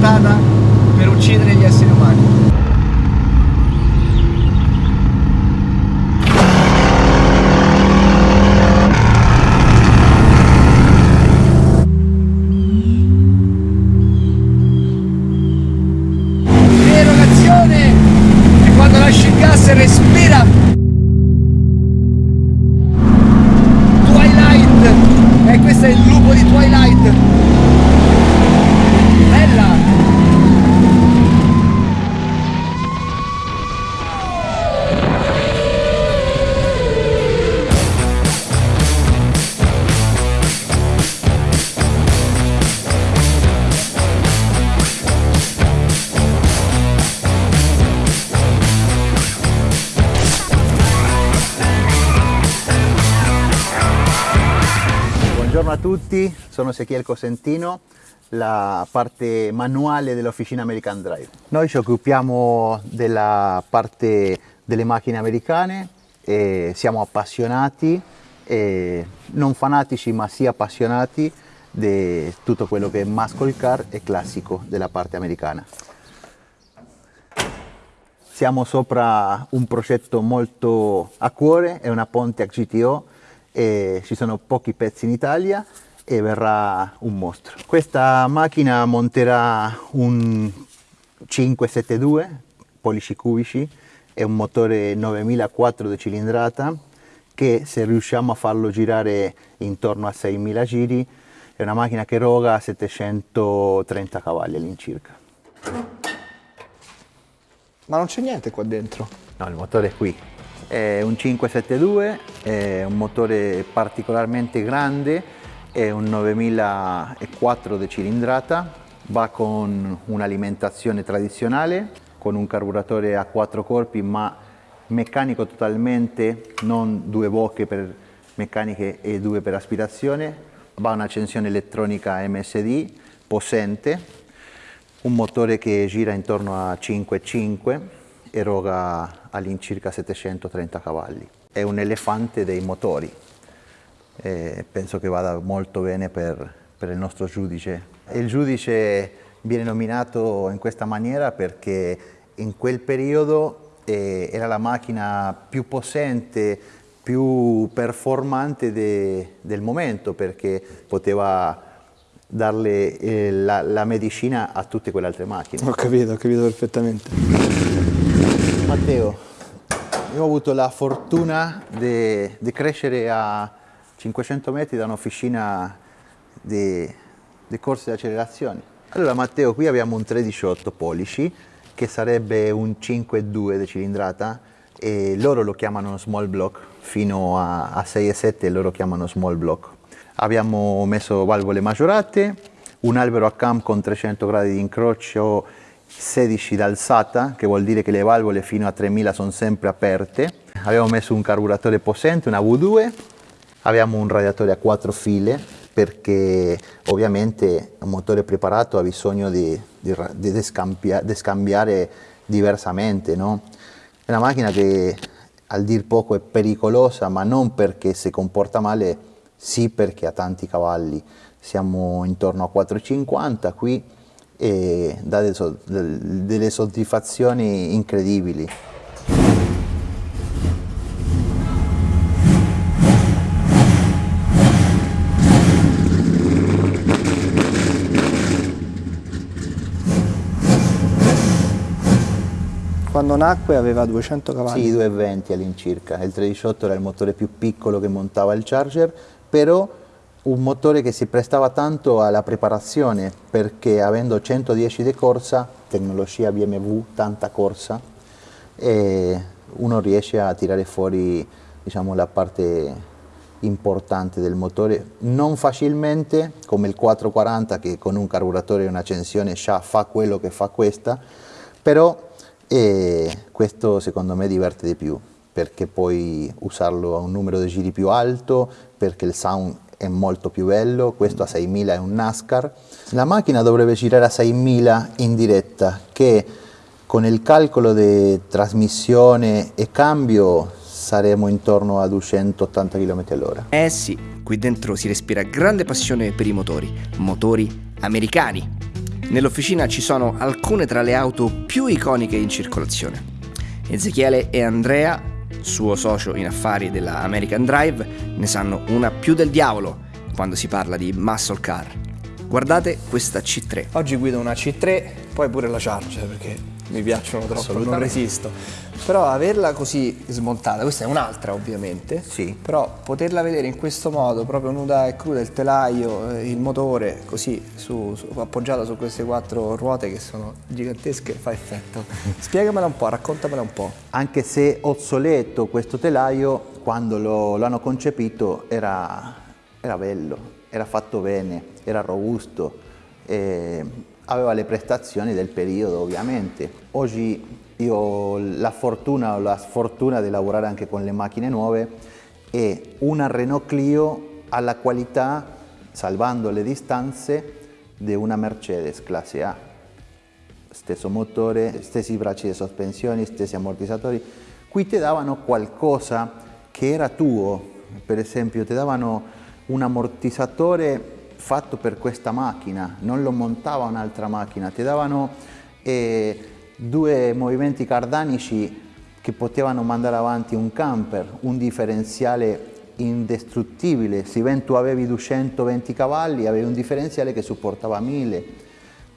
progettata per uccidere gli esseri umani. Respira Twilight e questo è il lupo di Twilight sono Ezechiel Cosentino, la parte manuale dell'officina American Drive. Noi ci occupiamo della parte delle macchine americane siamo appassionati, non fanatici ma sì appassionati di tutto quello che è muscle car e classico della parte americana. Siamo sopra un progetto molto a cuore, è una Pontiac GTO ci sono pochi pezzi in Italia e verrà un mostro. Questa macchina monterà un 572 pollici cubici e un motore 9004 di cilindrata che se riusciamo a farlo girare intorno a 6000 giri è una macchina che roga 730 cavalli all'incirca. ma non c'è niente qua dentro No, il motore è qui. È un 572, è un motore particolarmente grande, è un 9004 di cilindrata, va con un'alimentazione tradizionale, con un carburatore a quattro corpi ma meccanico totalmente, non due bocche per meccaniche e due per aspirazione, va un'accensione elettronica MSD possente, un motore che gira intorno a 5,5 eroga all'incirca 730 cavalli. È un elefante dei motori, e penso che vada molto bene per, per il nostro giudice. Il giudice viene nominato in questa maniera perché in quel periodo eh, era la macchina più possente, più performante de- del momento perché poteva darle eh, la, la medicina a tutte quelle altre macchine. ho capito ho capito perfettamente Matteo, io ho avuto la fortuna di crescere a 500 metri da un'officina di, di corse di accelerazione. Allora Matteo, qui abbiamo un 318 pollici che sarebbe un 5,2 di cilindrata e loro lo chiamano small block, fino a, a 6,7 loro chiamano small block. Abbiamo messo valvole maggiorate, un albero a cam con 300 gradi di incrocio 16 d'alzata, che vuol dire che le valvole fino a 3000 sono sempre aperte. Abbiamo messo un carburatore possente, una V2, abbiamo un radiatore a quattro file perché ovviamente un motore preparato ha bisogno di, di, di descampia- di scambiare diversamente. No? È una macchina che al dir poco è pericolosa, ma non perché si comporta male, sì perché ha tanti cavalli. Siamo intorno a 4,50 qui e dà delle soddisfazioni incredibili. Quando nacque aveva 200 cavalli Sì, 220 all'incirca. Il 318 era il motore più piccolo che montava il Charger, però un motore che si prestava tanto alla preparazione perché avendo 110 di corsa, tecnologia BMW, tanta corsa, uno riesce a tirare fuori diciamo, la parte importante del motore, non facilmente come il 440 che con un carburatore e un'accensione già fa quello che fa questa, però e questo secondo me diverte di più perché puoi usarlo a un numero di giri più alto, perché il sound è molto più bello, questo a 6000 è un NASCAR. La macchina dovrebbe girare a 6000 in diretta che con il calcolo di trasmissione e cambio saremo intorno a 280 km all'ora. Eh sì, qui dentro si respira grande passione per i motori, motori americani. Nell'officina ci sono alcune tra le auto più iconiche in circolazione. Ezechiele e Andrea, suo socio in affari della American Drive, ne sanno una più del diavolo quando si parla di muscle car. Guardate questa C3. Oggi guido una C3, poi pure la Charger perché mi piacciono troppo, non resisto. Però averla così smontata, questa è un'altra ovviamente, Sì. però poterla vedere in questo modo, proprio nuda e cruda, il telaio, eh, il motore, così su, su- appoggiata su queste quattro ruote che sono gigantesche, fa effetto. Spiegamela un po', raccontamela un po'. Anche se obsoleto questo telaio, quando lo, lo hanno concepito era, era bello, era fatto bene, era robusto, eh, aveva le prestazioni del periodo ovviamente. Oggi io ho la fortuna o la sfortuna di lavorare anche con le macchine nuove e una Renault Clio ha la qualità, salvando le distanze, di una Mercedes classe A stesso motore, stessi bracci di sospensione, stessi ammortizzatori. Qui ti davano qualcosa che era tuo, per esempio ti davano un ammortizzatore fatto per questa macchina, non lo montava un'altra macchina, ti davano eh, due movimenti cardanici che potevano mandare avanti un camper, un differenziale indestruttibile, se ben tu avevi 220 cavalli avevi un differenziale che supportava 1000.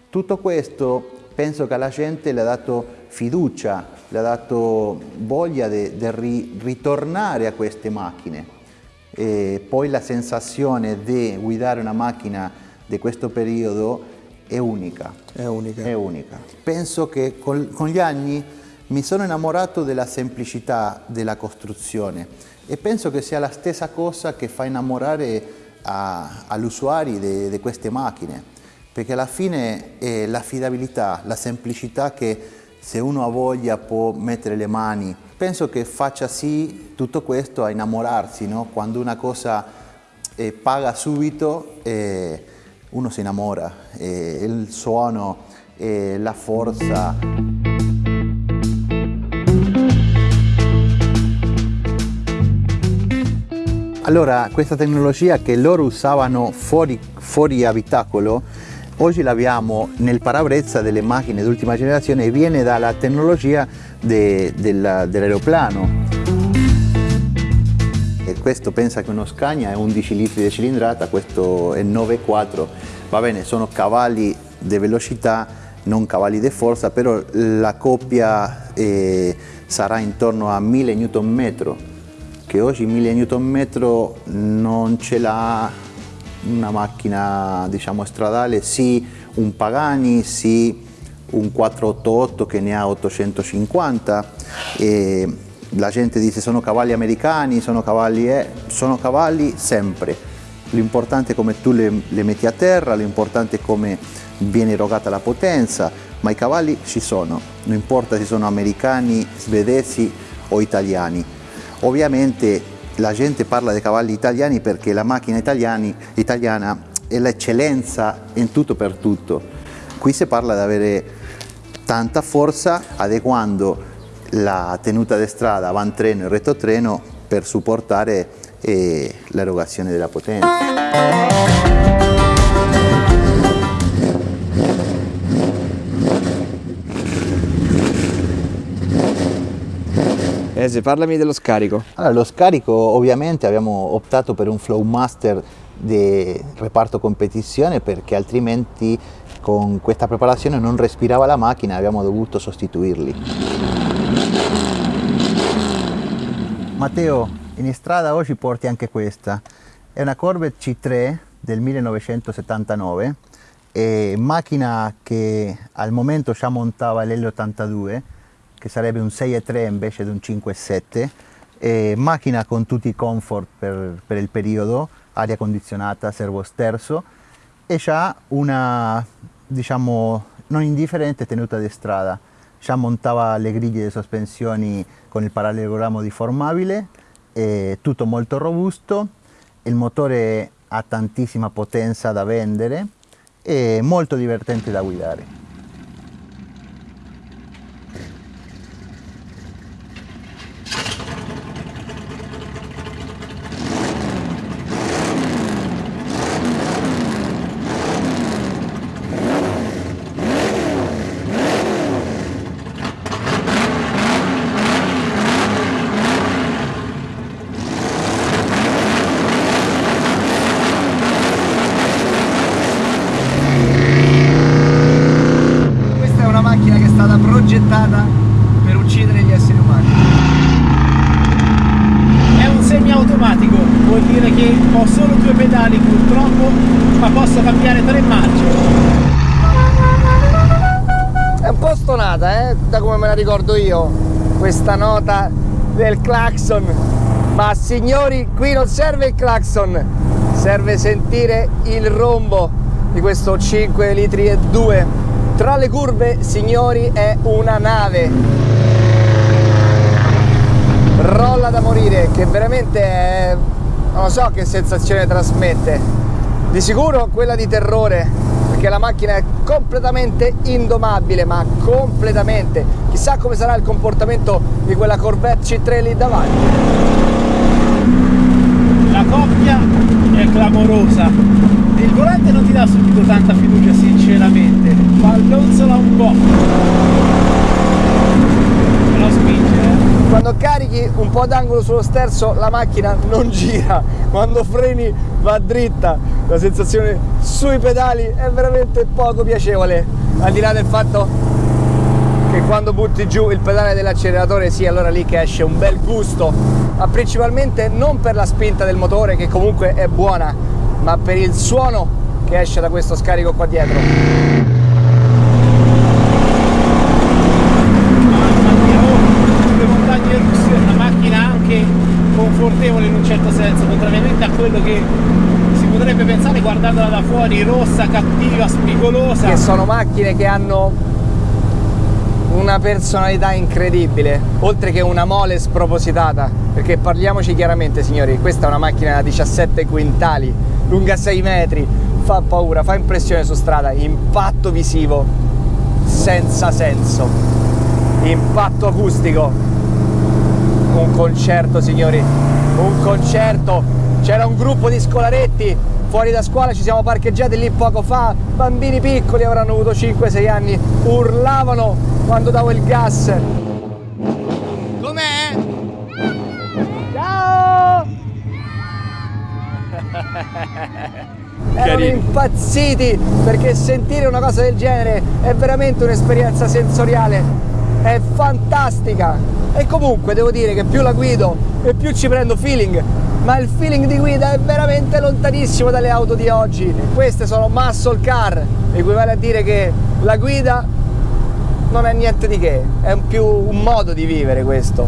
Tutto questo penso che alla gente le ha dato fiducia, le ha dato voglia di ritornare a queste macchine. E poi la sensazione di guidare una macchina di questo periodo è unica. È unica. È unica. Penso che col- con gli anni mi sono innamorato della semplicità della costruzione e penso che sia la stessa cosa che fa innamorare agli usuari di queste macchine, perché alla fine è l'affidabilità, la semplicità che se uno ha voglia può mettere le mani. Penso che faccia sì tutto questo a innamorarsi, no? quando una cosa eh, paga subito eh, uno si innamora, eh, il suono, eh, la forza. Allora, questa tecnologia che loro usavano fuori, fuori abitacolo, oggi l'abbiamo nel parabrezza delle macchine d'ultima generazione e viene dalla tecnologia de- della- dell'aeroplano. E questo pensa che uno Scania è 11 litri di cilindrata, questo è 9,4, va bene, sono cavalli di velocità, non cavalli di forza, però la coppia eh, sarà intorno a 1000 Nm, che oggi 1000 Nm non ce l'ha una macchina diciamo stradale, sì un Pagani, sì un 488 che ne ha 850 e la gente dice sono cavalli americani, sono cavalli, eh, sono cavalli sempre. L'importante è come tu le, le metti a terra, l'importante è come viene erogata la potenza, ma i cavalli ci sono, non importa se sono americani, svedesi o italiani. Ovviamente la gente parla dei cavalli italiani perché la macchina italiani- italiana è l'eccellenza in tutto per tutto. Qui si parla di avere tanta forza adeguando la tenuta di strada avantreno e retrotreno per supportare eh, l'erogazione della potenza. Ese, parlami dello scarico. Allora, lo scarico ovviamente abbiamo optato per un Flowmaster di reparto competizione perché altrimenti con questa preparazione non respirava la macchina e abbiamo dovuto sostituirli. Matteo, in strada oggi porti anche questa. È una Corvette C3 del 1979, è macchina che al momento già montava l'L82, che sarebbe un 6.3 invece di un 5.7, è macchina con tutti i comfort per, per il periodo, aria condizionata, servo sterzo, e ha una, diciamo, non indifferente tenuta di strada. Già montava le griglie di sospensioni con il parallelogrammo deformabile, è tutto molto robusto, il motore ha tantissima potenza da vendere e molto divertente da guidare. cambiare tre marce è un po' stonata eh? da come me la ricordo io questa nota del clacson. Ma signori qui non serve il clacson serve sentire il rombo di questo 5 litri e 2 tra le curve signori è una nave. Rolla da morire che veramente è non so che sensazione trasmette. Di sicuro quella di terrore, perché la macchina è completamente indomabile, ma completamente. Chissà come sarà il comportamento di quella Corvette C3 lì davanti. La coppia è clamorosa. Il volante non ti dà subito tanta fiducia, sinceramente. Ballonzola un po'. Quando carichi un po' d'angolo sullo sterzo la macchina non gira, quando freni va dritta, la sensazione sui pedali è veramente poco piacevole, al di là del fatto che quando butti giù il pedale dell'acceleratore sì, allora lì che esce un bel gusto, ma principalmente non per la spinta del motore che comunque è buona, ma per il suono che esce da questo scarico qua dietro. Mamma mia, oh, sulle montagne russe è una macchina anche confortevole in un certo senso, contrariamente a quello che si potrebbe pensare guardandola da fuori, rossa, cattiva, spigolosa. che sono macchine che hanno una personalità incredibile, oltre che una mole spropositata, perché parliamoci chiaramente signori, questa è una macchina da 17 quintali, lunga 6 metri, fa paura, fa impressione su strada, impatto visivo senza senso, impatto acustico, un concerto signori, un concerto, c'era un gruppo di scolaretti fuori da scuola, ci siamo parcheggiati lì poco fa, bambini piccoli avranno avuto 5-6 anni, urlavano quando davo il gas. Com'è? Ciao! Erano impazziti perché sentire una cosa del genere è veramente un'esperienza sensoriale, è fantastica. E comunque devo dire che più la guido e più ci prendo feeling, ma il feeling di guida è veramente lontanissimo dalle auto di oggi. Queste sono muscle car, equivale a dire che la guida non è niente di che, è più un modo di vivere questo,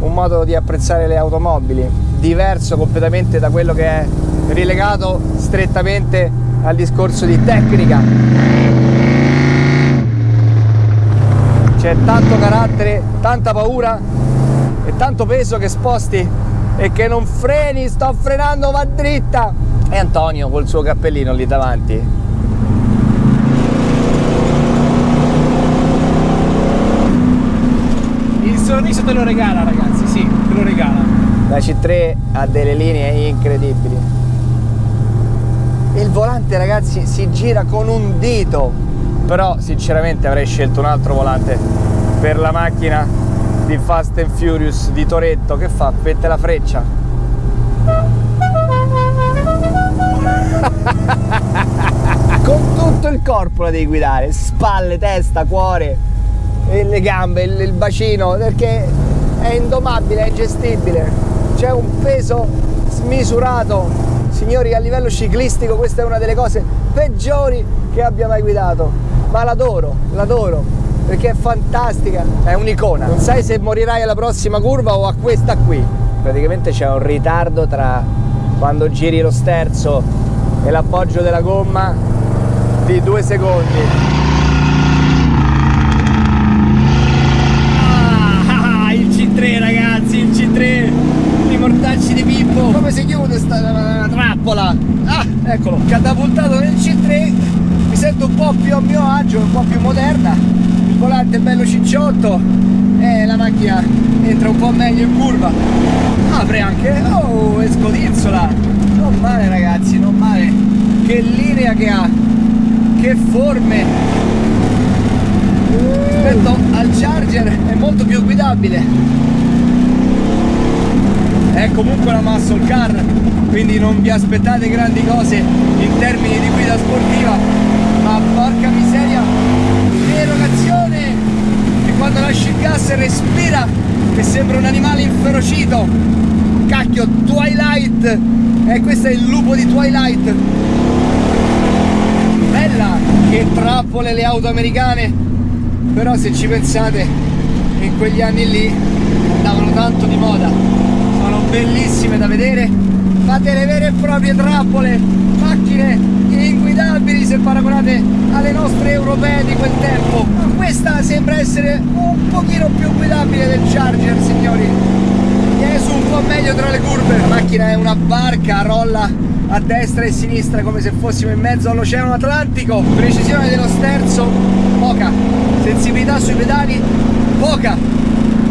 un modo di apprezzare le automobili, diverso completamente da quello che è rilegato strettamente al discorso di tecnica. C'è tanto carattere, tanta paura e tanto peso che sposti e che non freni, sto frenando, va dritta. E Antonio col suo cappellino lì davanti. Il sorriso te lo regala ragazzi, sì, te lo regala. La C3 ha delle linee incredibili. Il volante ragazzi si gira con un dito, però sinceramente avrei scelto un altro volante per la macchina di Fast and Furious di Toretto che fa? Mette la freccia. con tutto il corpo la devi guidare, spalle, testa, cuore, le gambe, il, il bacino, perché è indomabile, è gestibile. C'è un peso smisurato. Signori, a livello ciclistico questa è una delle cose peggiori che abbia mai guidato. Ma l'adoro, l'adoro, perché è fantastica, è un'icona. Non sai se morirai alla prossima curva o a questa qui. Praticamente c'è un ritardo tra quando giri lo sterzo e l'appoggio della gomma di due secondi. Ah, il C3 ragazzi, il C3, i mortacci di Pippo. Come si chiude sta trappola? Ah, Eccolo, catapultato nel C3, mi sento un po' più a mio agio, un po' più moderna, volante bello cicciotto. E la macchina entra un po' meglio in curva. Apre anche, oh, e scodinzola, non male ragazzi, non male, che linea che ha, che forme. Rispetto al Charger è molto più guidabile, è comunque una muscle car quindi non vi aspettate grandi cose in termini di guida sportiva. Ma porca miseria l'erogazione che quando lasci il gas respira che sembra un animale inferocito. Cacchio Twilight. E questo è il lupo di Twilight. Bella che trappole le auto americane. Però se ci pensate in quegli anni lì andavano tanto di moda. Sono bellissime da vedere. Ma delle vere e proprie trappole macchine inguidabili se paragonate alle nostre europee di quel tempo. Ma questa sembra essere un pochino più guidabile del Charger signori. Viene su un po' meglio tra le curve. La macchina è una barca rolla a destra e a sinistra come se fossimo in mezzo all'oceano Atlantico. Precisione dello sterzo poca. Sensibilità sui pedali poca.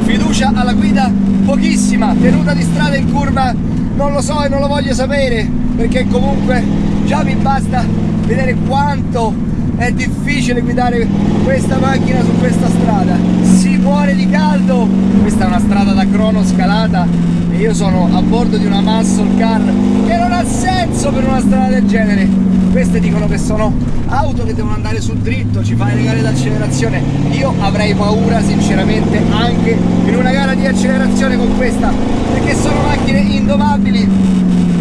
Fiducia alla guida pochissima. Tenuta di strada in curva non lo so e non lo voglio sapere perché comunque già mi basta vedere quanto è difficile guidare questa macchina su questa strada. Si muore di caldo. Questa è una strada da crono scalata e io sono a bordo di una muscle car che non ha senso per una strada del genere. Queste dicono che sono auto che devono andare sul dritto ci fai le gare d'accelerazione. Io avrei paura sinceramente anche in una gara di accelerazione con questa perché sono macchine indomabili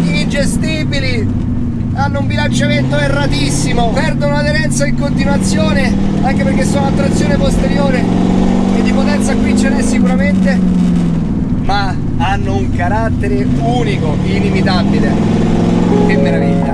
ingestibili hanno un bilanciamento erratissimo perdono aderenza in continuazione anche perché sono a trazione posteriore e di potenza qui ce n'è sicuramente ma hanno un carattere unico, inimitabile. Che meraviglia